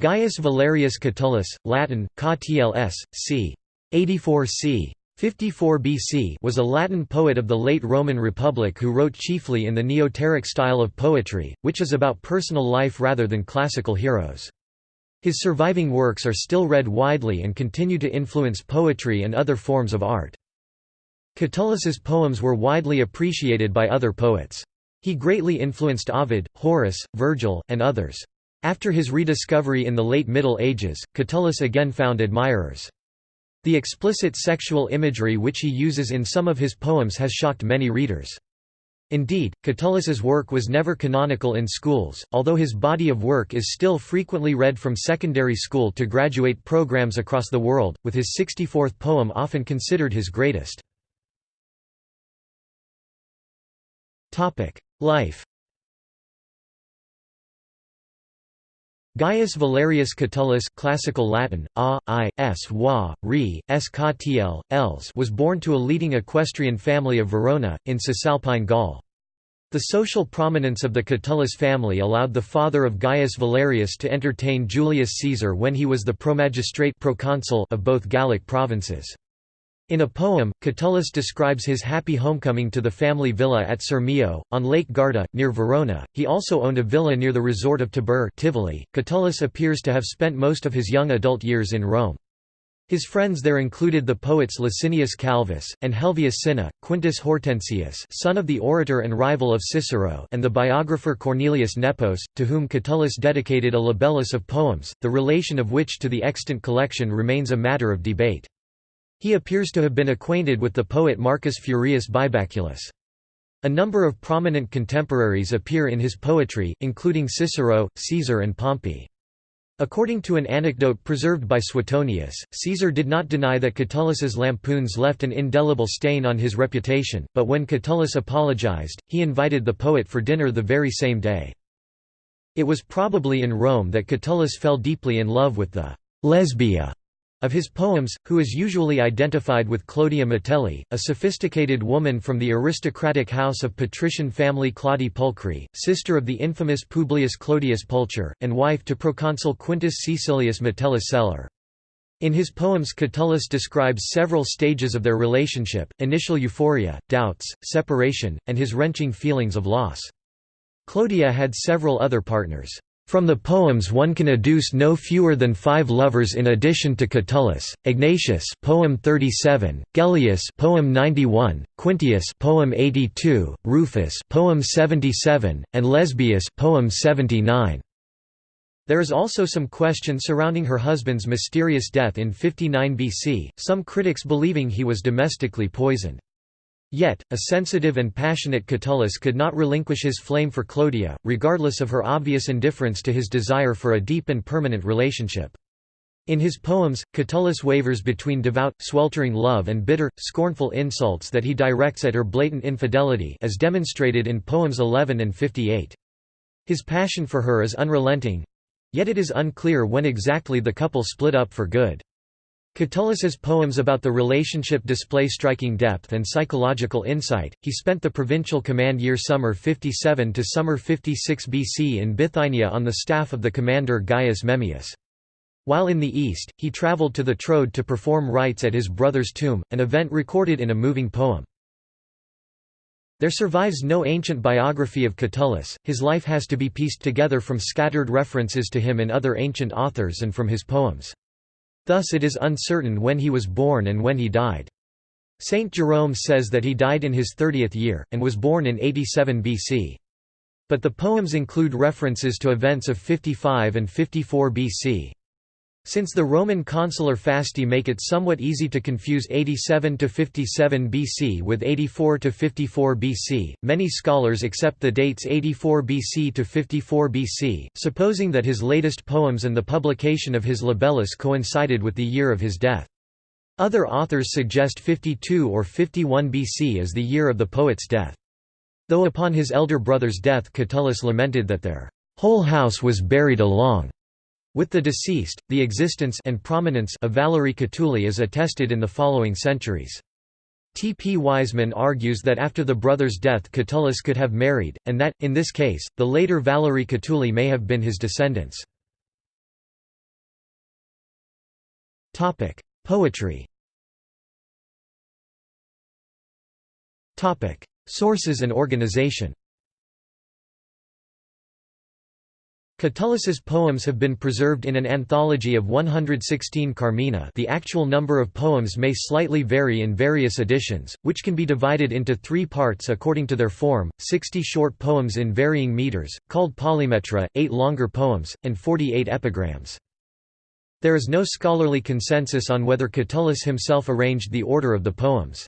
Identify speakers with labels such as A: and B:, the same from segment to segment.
A: Gaius Valerius Catullus, Latin, Ctls, c. 84 c. 54 BC was a Latin poet of the late Roman Republic who wrote chiefly in the Neoteric style of poetry, which is about personal life rather than classical heroes. His surviving works are still read widely and continue to influence poetry and other forms of art. Catullus's poems were widely appreciated by other poets. He greatly influenced Ovid, Horace, Virgil, and others. After his rediscovery in the late Middle Ages, Catullus again found admirers. The explicit sexual imagery which he uses in some of his poems has shocked many readers. Indeed, Catullus's work was never canonical in schools, although his body of work is still frequently read from secondary school to graduate programs across the world, with his 64th poem often considered his greatest. Life Gaius Valerius Catullus classical Latin, a, i, s, wa, re, els was born to a leading equestrian family of Verona, in Cisalpine Gaul. The social prominence of the Catullus family allowed the father of Gaius Valerius to entertain Julius Caesar when he was the promagistrate proconsul of both Gallic provinces. In a poem, Catullus describes his happy homecoming to the family villa at Sirmio, on Lake Garda, near Verona. He also owned a villa near the resort of Tibur Tivoli. Catullus appears to have spent most of his young adult years in Rome. His friends there included the poets Licinius Calvus, and Helvius Cinna, Quintus Hortensius son of the orator and rival of Cicero and the biographer Cornelius Nepos, to whom Catullus dedicated a libellus of poems, the relation of which to the extant collection remains a matter of debate. He appears to have been acquainted with the poet Marcus Furius Bibaculus. A number of prominent contemporaries appear in his poetry, including Cicero, Caesar and Pompey. According to an anecdote preserved by Suetonius, Caesar did not deny that Catullus's lampoons left an indelible stain on his reputation, but when Catullus apologized, he invited the poet for dinner the very same day. It was probably in Rome that Catullus fell deeply in love with the Lesbia of his poems, who is usually identified with Clodia Metelli, a sophisticated woman from the aristocratic house of patrician family Claudi Pulchri, sister of the infamous Publius Clodius Pulcher, and wife to proconsul Quintus Caecilius Metellus Celer. In his poems Catullus describes several stages of their relationship, initial euphoria, doubts, separation, and his wrenching feelings of loss. Clodia had several other partners. From the poems one can adduce no fewer than five lovers in addition to Catullus, Egnatius poem 37, Gellius poem 91, Quintius poem 82, Rufus poem 77, and Lesbius poem 79. There is also some question surrounding her husband's mysterious death in 59 BC, some critics believing he was domestically poisoned. Yet, a sensitive and passionate Catullus could not relinquish his flame for Clodia, regardless of her obvious indifference to his desire for a deep and permanent relationship. In his poems, Catullus wavers between devout, sweltering love and bitter, scornful insults that he directs at her blatant infidelity as demonstrated in poems 11 and 58. His passion for her is unrelenting—yet it is unclear when exactly the couple split up for good. Catullus's poems about the relationship display striking depth and psychological insight. He spent the provincial command year summer 57 to summer 56 BC in Bithynia on the staff of the commander Gaius Memmius. While in the east, he traveled to the Troad to perform rites at his brother's tomb, an event recorded in a moving poem. There survives no ancient biography of Catullus, his life has to be pieced together from scattered references to him in other ancient authors and from his poems. Thus it is uncertain when he was born and when he died. Saint Jerome says that he died in his 30th year, and was born in 87 BC. But the poems include references to events of 55 and 54 BC. Since the Roman consular fasti make it somewhat easy to confuse 87 to 57 BC with 84 to 54 BC, many scholars accept the dates 84 BC to 54 BC, supposing that his latest poems and the publication of his libellus coincided with the year of his death. Other authors suggest 52 or 51 BC as the year of the poet's death. Though upon his elder brother's death Catullus lamented that their whole house was buried along with the deceased, the existence and prominence of Valerii Catulli is attested in the following centuries. T. P. Wiseman argues that after the brother's death Catullus could have married, and that, in this case, the later Valerii Catulli may have been his descendants. Poetry Sources and organization Catullus's poems have been preserved in an anthology of 116 Carmina the actual number of poems may slightly vary in various editions, which can be divided into three parts according to their form, 60 short poems in varying meters, called polymetra, 8 longer poems, and 48 epigrams. There is no scholarly consensus on whether Catullus himself arranged the order of the poems.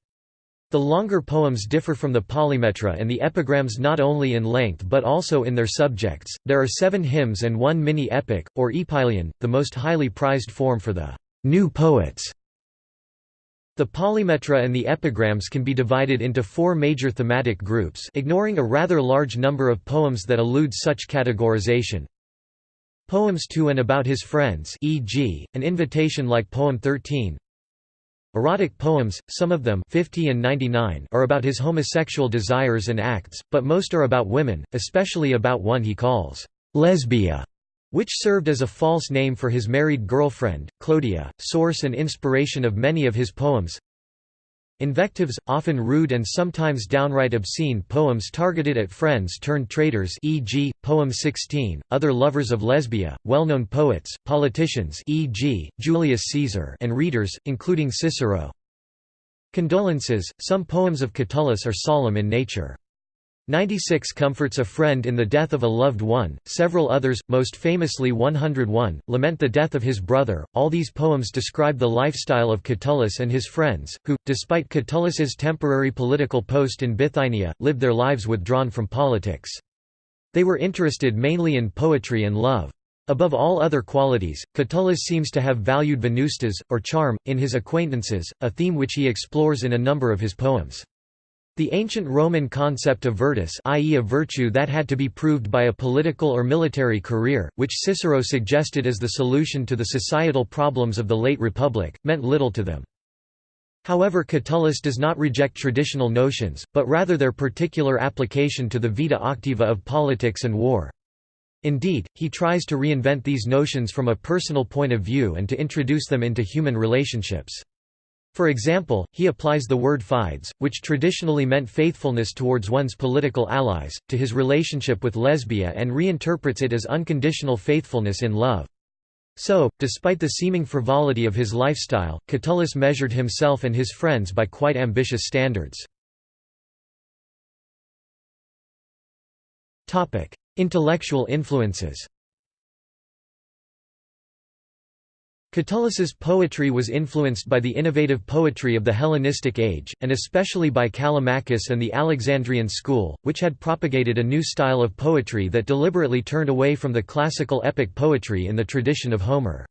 A: The longer poems differ from the polymetra and the epigrams not only in length but also in their subjects. There are seven hymns and one mini epic, or epyllion, the most highly prized form for the new poets. The polymetra and the epigrams can be divided into four major thematic groups ignoring a rather large number of poems that elude such categorization. Poems to and about his friends e.g., an invitation like Poem 13 Erotic poems, some of them 50 and 99 are about his homosexual desires and acts, but most are about women, especially about one he calls Lesbia, which served as a false name for his married girlfriend, Clodia, source and inspiration of many of his poems. Invectives, often rude and sometimes downright obscene poems targeted at friends turned traitors e.g., Poem 16, other lovers of Lesbia, well-known poets, politicians e.g., Julius Caesar and readers, including Cicero. Condolences, some poems of Catullus are solemn in nature. 96 comforts a friend in the death of a loved one, several others, most famously 101, lament the death of his brother. All these poems describe the lifestyle of Catullus and his friends, who, despite Catullus's temporary political post in Bithynia, lived their lives withdrawn from politics. They were interested mainly in poetry and love. Above all other qualities, Catullus seems to have valued venustas, or charm, in his acquaintances, a theme which he explores in a number of his poems. The ancient Roman concept of virtus i.e. a virtue that had to be proved by a political or military career, which Cicero suggested as the solution to the societal problems of the late Republic, meant little to them. However Catullus does not reject traditional notions, but rather their particular application to the vita activa of politics and war. Indeed, he tries to reinvent these notions from a personal point of view and to introduce them into human relationships. For example, he applies the word fides, which traditionally meant faithfulness towards one's political allies, to his relationship with Lesbia and reinterprets it as unconditional faithfulness in love. So, despite the seeming frivolity of his lifestyle, Catullus measured himself and his friends by quite ambitious standards. Intellectual influences Catullus's poetry was influenced by the innovative poetry of the Hellenistic age, and especially by Callimachus and the Alexandrian school, which had propagated a new style of poetry that deliberately turned away from the classical epic poetry in the tradition of Homer.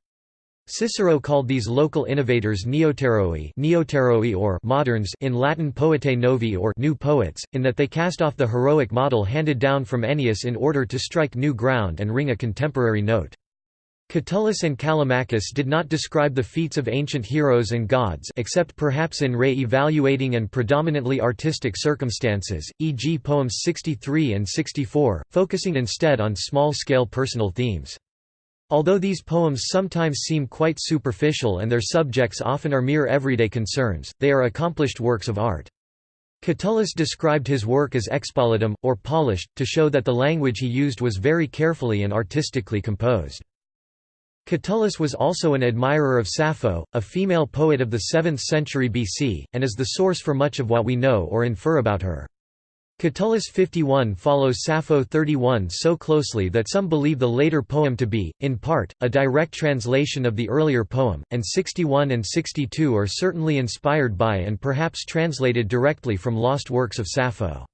A: Cicero called these local innovators neoteroi, neoteroi or moderns in Latin poetae novi or new poets, in that they cast off the heroic model handed down from Ennius in order to strike new ground and ring a contemporary note. Catullus and Callimachus did not describe the feats of ancient heroes and gods except perhaps in re-evaluating and predominantly artistic circumstances, e.g. poems 63 and 64, focusing instead on small-scale personal themes. Although these poems sometimes seem quite superficial and their subjects often are mere everyday concerns, they are accomplished works of art. Catullus described his work as expolitum, or polished, to show that the language he used was very carefully and artistically composed. Catullus was also an admirer of Sappho, a female poet of the 7th century BC, and is the source for much of what we know or infer about her. Catullus 51 follows Sappho 31 so closely that some believe the later poem to be, in part, a direct translation of the earlier poem, and 61 and 62 are certainly inspired by and perhaps translated directly from lost works of Sappho.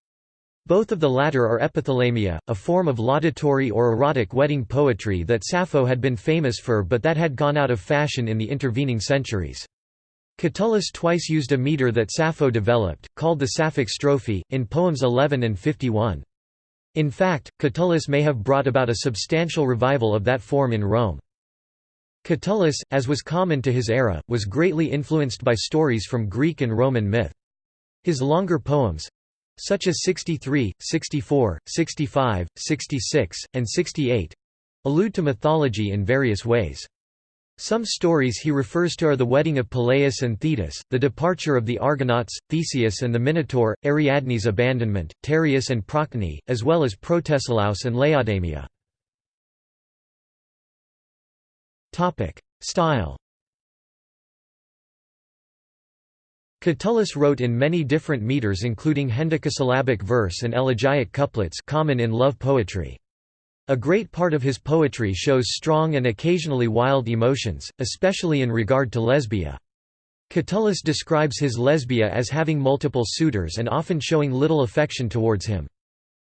A: Both of the latter are epithalamia, a form of laudatory or erotic wedding poetry that Sappho had been famous for but that had gone out of fashion in the intervening centuries. Catullus twice used a meter that Sappho developed, called the Sapphic strophe, in poems 11 and 51. In fact, Catullus may have brought about a substantial revival of that form in Rome. Catullus, as was common to his era, was greatly influenced by stories from Greek and Roman myth. His longer poems, such as 63, 64, 65, 66, and 68 allude to mythology in various ways. Some stories he refers to are the wedding of Peleus and Thetis, the departure of the Argonauts, Theseus and the Minotaur, Ariadne's abandonment, Tereus and Procne, as well as Protesilaus and Laodamia. Style Catullus wrote in many different meters including hendecasyllabic verse and elegiac couplets common in love poetry. A great part of his poetry shows strong and occasionally wild emotions, especially in regard to Lesbia. Catullus describes his Lesbia as having multiple suitors and often showing little affection towards him.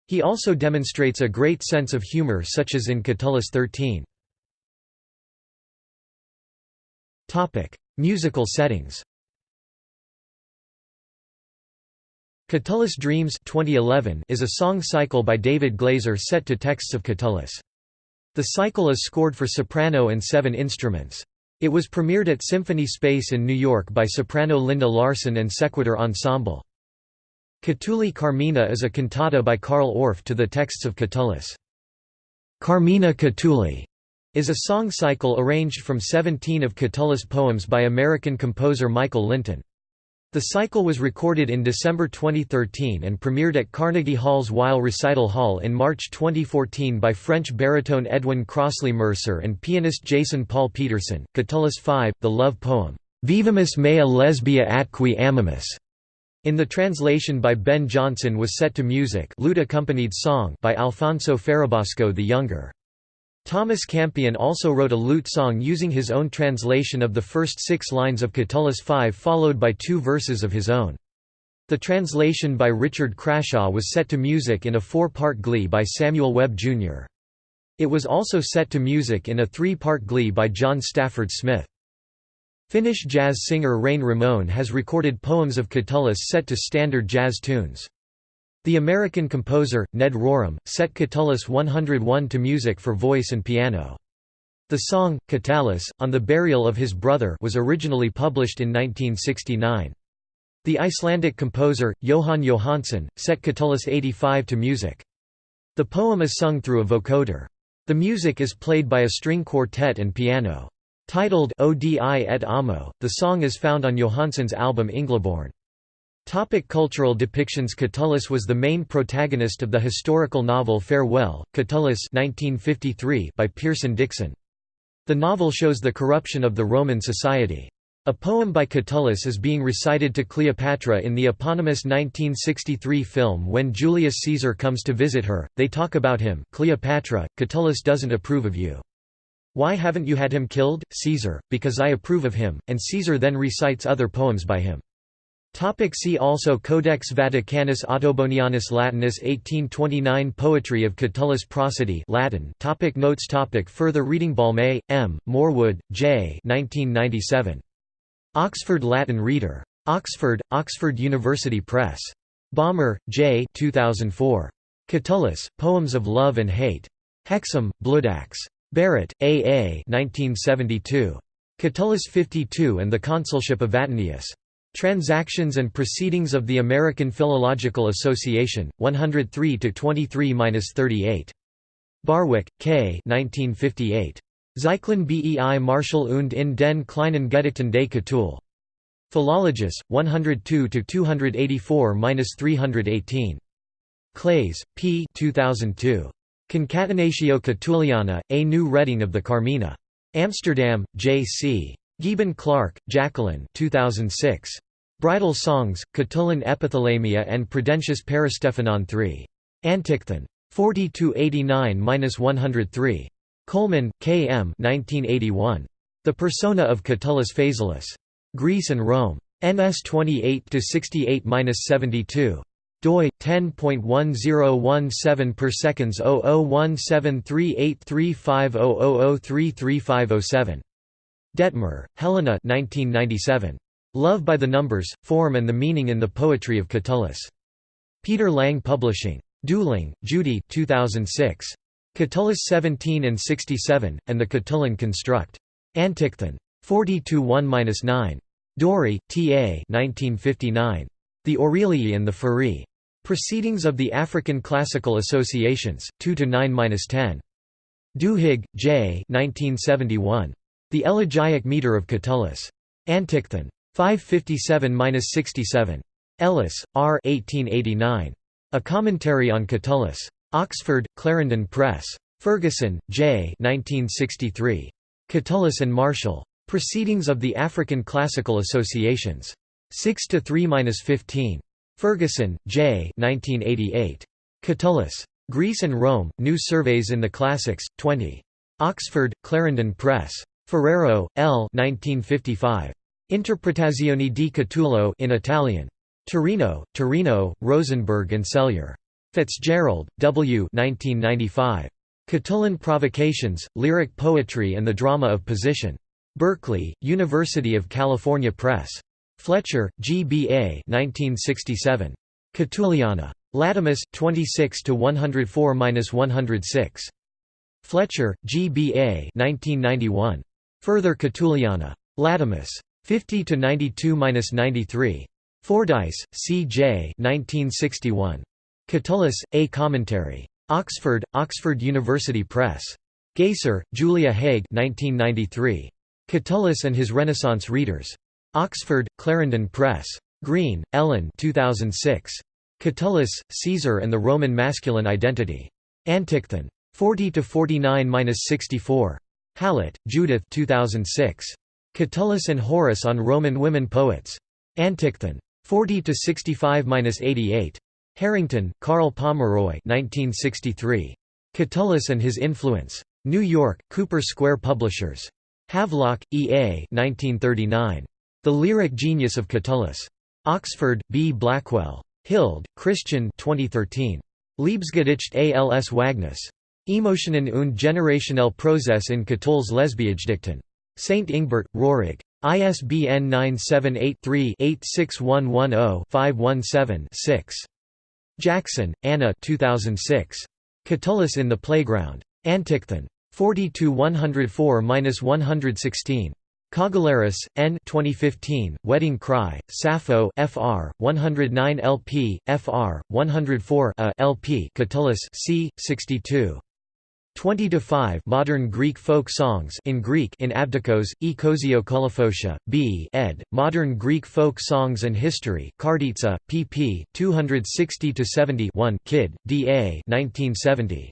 A: He also demonstrates a great sense of humor such as in Catullus 13. Musical settings Catullus Dreams 2011 is a song cycle by David Glaser set to texts of Catullus. The cycle is scored for soprano and seven instruments. It was premiered at Symphony Space in New York by soprano Linda Larson and Sequitur Ensemble. Catulli Carmina is a cantata by Carl Orff to the texts of Catullus. Carmina Catulli is a song cycle arranged from 17 of Catullus poems by American composer Michael Linton. The cycle was recorded in December 2013 and premiered at Carnegie Hall's Weill Recital Hall in March 2014 by French baritone Edwin Crossley Mercer and pianist Jason Paul Peterson. Catullus V, the love poem, Vivamus mea lesbia atqui amamus, in the translation by Ben Jonson was set to music lute-accompanied song by Alfonso Ferrabosco the Younger. Thomas Campion also wrote a lute song using his own translation of the first six lines of Catullus V followed by two verses of his own. The translation by Richard Crashaw was set to music in a four-part glee by Samuel Webb, Jr. It was also set to music in a three-part glee by John Stafford Smith. Finnish jazz singer Reine Rimón has recorded poems of Catullus set to standard jazz tunes. The American composer, Ned Rorem, set Catullus 101 to music for voice and piano. The song, Catullus, on the burial of his brother was originally published in 1969. The Icelandic composer, Jóhann Jóhannsson, set Catullus 85 to music. The poem is sung through a vocoder. The music is played by a string quartet and piano. Titled Odi et Amo, the song is found on Jóhannsson's album Englabörn. Topic cultural depictions Catullus was the main protagonist of the historical novel Farewell, Catullus 1953 by Pierson Dixon. The novel shows the corruption of the Roman society. A poem by Catullus is being recited to Cleopatra in the eponymous 1963 film When Julius Caesar comes to visit her, they talk about him Cleopatra, Catullus doesn't approve of you. Why haven't you had him killed, Caesar? Because I approve of him, and Caesar then recites other poems by him. Topic see also Codex Vaticanus Ottobonianus Latinus 1829 Poetry of Catullus Prosody Latin topic Notes topic Further reading Balme, M., Morwood, J. 1997. Oxford Latin Reader. Oxford, Oxford University Press. Balmer, J. 2004. Catullus, Poems of Love and Hate. Hexham, Bloodaxe. Barrett, A. A. 1972. Catullus 52 and the Consulship of Vatinius. Transactions and Proceedings of the American Philological Association, 103–23–38. Barwick, K. 1958. Zyklen bei Martial und in den kleinen Gedichten des Catull. Philologus, 102–284–318. Claes, P. 2002. Concatenatio Catulliana, A New Reading of the Carmina. Amsterdam, J. C. Gieben Clark, Jacqueline 2006. Bridal Songs, Catullan Epithalamia and Prudentius Peristephanon III. Antichthon. 40–89–103. Coleman, K. M. 1981. The Persona of Catullus Phaselus. Greece and Rome. NS 28–68–72 doi 10.1017 per seconds 0017383500333507 Detmer, Helena 1997 Love by the Numbers, Form and the Meaning in the Poetry of Catullus. Peter Lang Publishing. Dooling, Judy 2006. Catullus 17 and 67, and the Catullan Construct. Antichthon. 40–1–9. Dorey, T. A. 1959. The Aurelii and the Furi. Proceedings of the African Classical Associations, 2–9–10. Duhigg, J. 1971. The Elegiac Meter of Catullus. Antichthon. 557–67. Ellis, R. 1889. A Commentary on Catullus. Oxford, Clarendon Press. Ferguson, J. 1963. Catullus and Martial. Proceedings of the African Classical Associations. 6 to 3–15. Ferguson, J. 1988. Catullus. Greece and Rome, New Surveys in the Classics, 20. Oxford, Clarendon Press. Ferrero, L. 1955. Interpretazioni di Catullo in Italian. Torino, Torino, Rosenberg and Sellier. Fitzgerald, W. 1995. Catullan Provocations, Lyric Poetry and the Drama of Position. Berkeley, University of California Press. Fletcher, G. B. A. 1967. Catulliana. Latomus, 26 to 104-106. Fletcher, G. B. A. 1991. Further Catulliana. Latomus. 50 to 92-93. Fordyce, C. J. 1961. Catullus, A Commentary. Oxford, Oxford University Press. Gaisser, Julia Haig 1993. Catullus and his Renaissance Readers. Oxford, Clarendon Press. Green, Ellen 2006. Catullus, Caesar and the Roman Masculine Identity. Antichthon. 40–49–64. Hallett, Judith 2006. Catullus and Horace on Roman Women Poets. Antichthon. 40–65–88. Harrington, Carl Pomeroy 1963. Catullus and His Influence. New York, Cooper Square Publishers. Havelock, E. A. 1939. The Lyric Genius of Catullus. Oxford, B. Blackwell. Hild, Christian 2013. Liebesgedicht als Wagnis. Emotionen und generationelle Prozess in Catulls Lesbiagedichten. St. Ingbert, Röhrig. ISBN 978 3 86110 517 6. Jackson, Anna 2006. Catullus in the Playground. Antichthon. 40–104–116. Kagelaris, N. 2015, Wedding Cry, Sappho Fr. 109 LP, Fr. 104 A LP Catullus c. 62. 20 to 5 Modern Greek folk songs in Greek in Abdikos, E Kozio Kolophotia, B. ed. Modern Greek folk songs and history. Karditsa, pp. 260 to 70. 1 Kidd, D. A. 1970.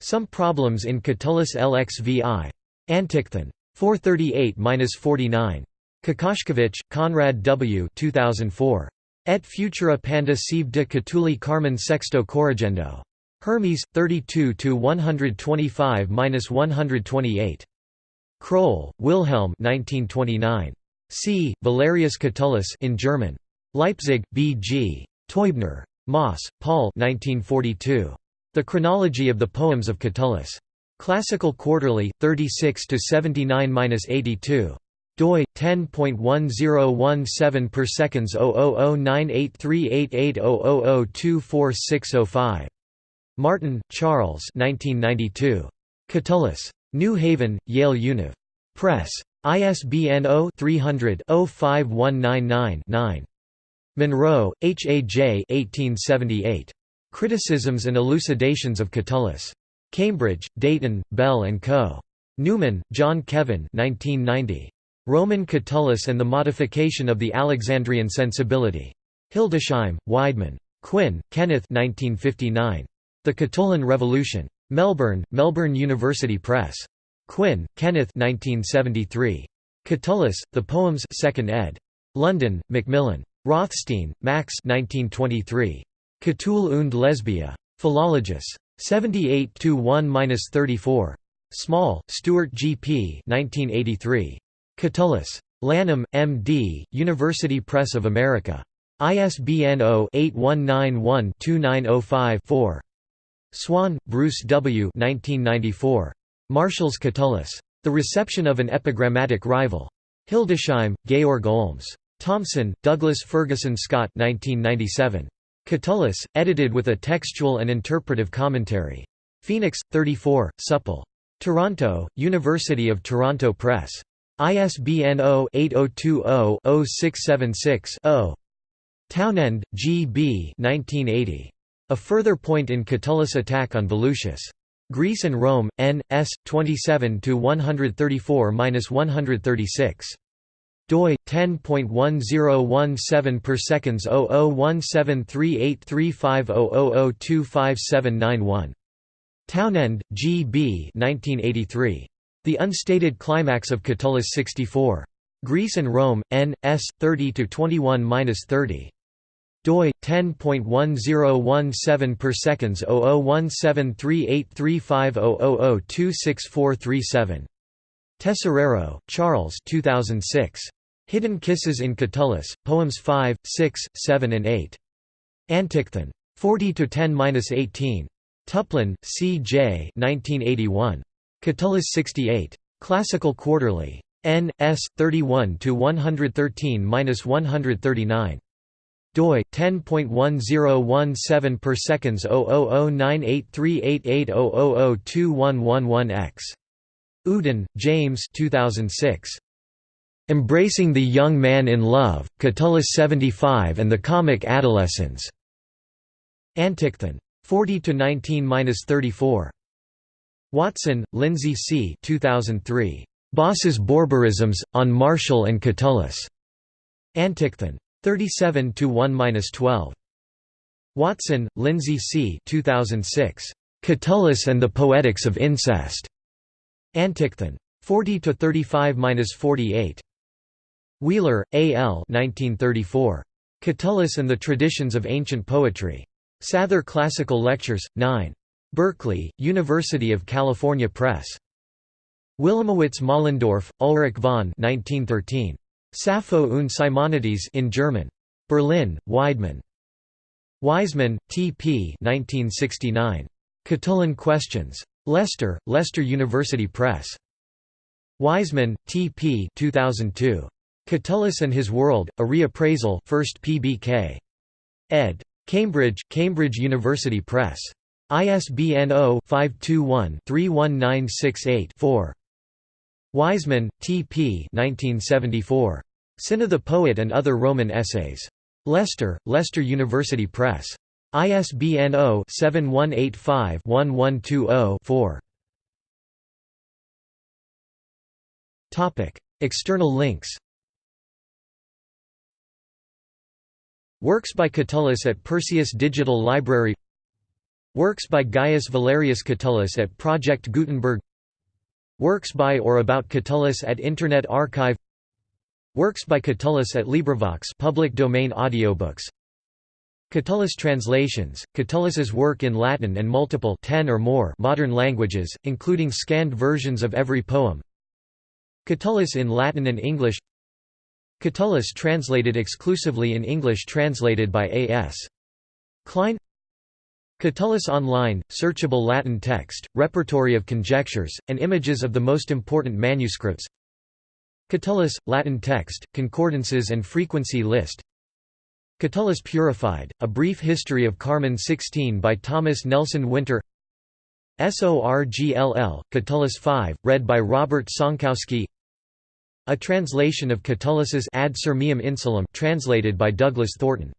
A: Some problems in Catullus LXVI. Antichthon. 438-49. Kokoszkiewicz, Conrad W. 2004. Et futura panda sive de Catulli Carmen Sexto Corrigendo. Hermes 32 to 125-128. Kroll, Wilhelm 1929. C. Valerius Catullus in German. Leipzig, B. G. Teubner. Maas, Paul 1942. The Chronology of the Poems of Catullus. Classical Quarterly, 36 to 79-82 doi 10.1017 per seconds 00098388000246005 Martin, Charles 1992. Catullus. New Haven, Yale Univ. Press. ISBN 0-300-05199-9. Munro, H. A. J. 1878. Criticisms and Elucidations of Catullus. Cambridge, Deighton, Bell & Co. Newman, John Kevin 1990. Roman Catullus and the Modification of the Alexandrian Sensibility. Hildesheim, Weidmann. Quinn, Kenneth 1959. The Catullan Revolution. Melbourne, Melbourne University Press. Quinn, Kenneth 1973. Catullus, The Poems 2nd ed. London, Macmillan. Rothstein, Max 1923. Catull und Lesbia. Philologus. 78–1–34. Small, Stuart G. P. 1983. Catullus. Lanham, M. D., University Press of America. ISBN 0-8191-2905-4. Swann, Bruce W. 1994. Martial's Catullus. The Reception of an Epigrammatic Rival. Hildesheim, Georg Olms. Thomson, Douglas Ferguson Scott 1997. Catullus, edited with a textual and interpretive commentary. Phoenix, 34, Supple. Toronto, University of Toronto Press. ISBN 0-8020-0676-0. Townend, G. B. 1980. A further point in Catullus' attack on Volusius. Greece and Rome, N. S. 27–134–136 doi 10.1017 per seconds 0017383500025791 Townend, G. B. 1983. The Unstated Climax of Catullus 64. Greece and Rome, N. S. 30–21–30 doi 10.1017 per seconds 0017383500026437 Tesoriero, Charles 2006 Hidden Kisses in Catullus, Poems 5, 6, 7 and 8. Antichthon. 40 to 10-18. Tuplin, C. J. 1981. Catullus 68. Classical Quarterly. N. S. 31 to 113-139 doi 10.1017 per seconds 00098388000211x Uden, James 2006 Embracing the Young Man in Love, Catullus 75 and the Comic Adolescents. Antichthon. 40 to 19-34. Watson, Lindsay C. 2003. Boss's Borborisms on Martial and Catullus. Antichthon. 37 to 1-12. Watson, Lindsay C. 2006. Catullus and the Poetics of Incest. Antichthon. 40 to 35-48. Wheeler, A. L. 1934. Catullus and the Traditions of Ancient Poetry. Sather Classical Lectures, 9. Berkeley, University of California Press. Wilamowitz Moellendorff, Ulrich von 1913. Sappho und Simonides in German. Berlin, Weidmann. Wiseman, T. P. 1969. Catullan Questions. Leicester, Leicester University Press. Wiseman, T. P. 2002. Catullus and His World, A Reappraisal 1st PBK. ed. Cambridge, Cambridge University Press. ISBN 0-521-31968-4. Wiseman, T. P. 1974. Cinna the Poet and Other Roman Essays. Leicester, Leicester University Press. ISBN 0-7185-1120-4. External links Works by Catullus at Perseus Digital Library Works by Gaius Valerius Catullus at Project Gutenberg Works by or about Catullus at Internet Archive Works by Catullus at LibriVox public domain audiobooks. Catullus translations, Catullus's work in Latin and multiple 10 or more modern languages, including scanned versions of every poem. Catullus in Latin and English. Catullus translated exclusively in English translated by A.S. Klein Catullus Online, searchable Latin text, repertory of conjectures, and images of the most important manuscripts. Catullus, Latin text, concordances and frequency list. Catullus Purified, A Brief History of Carmen 16 by Thomas Nelson Winter. SORGLL, Catullus 5, read by Robert Sonkowski. A translation of Catullus's Ad Sirmium Insulum translated by Douglas Thornton